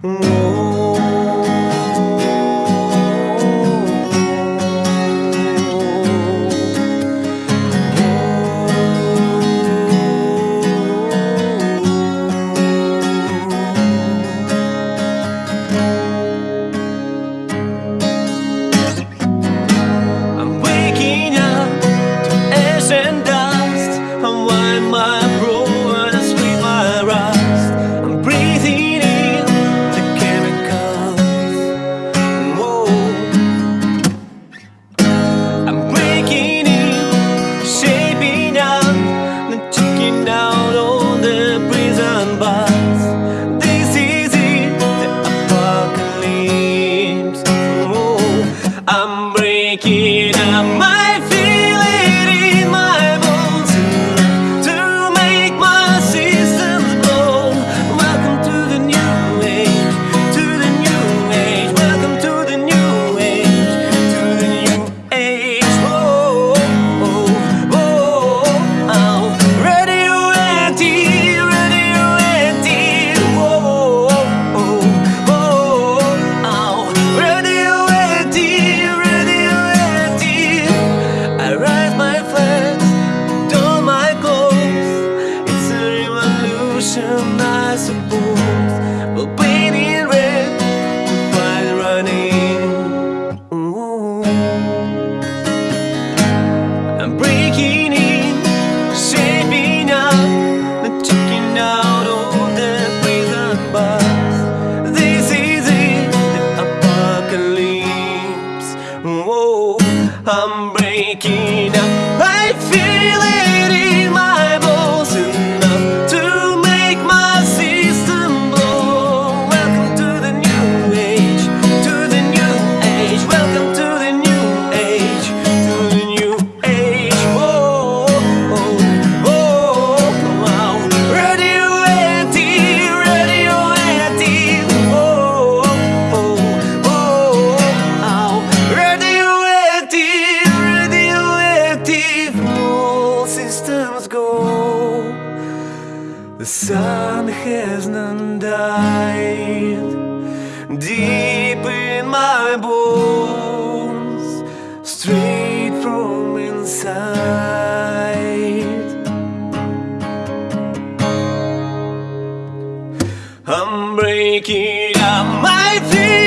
Whoa. I'm breaking ocean, I suppose. But go. The sun hasn't died Deep in my bones Straight from inside. I'm breaking up my things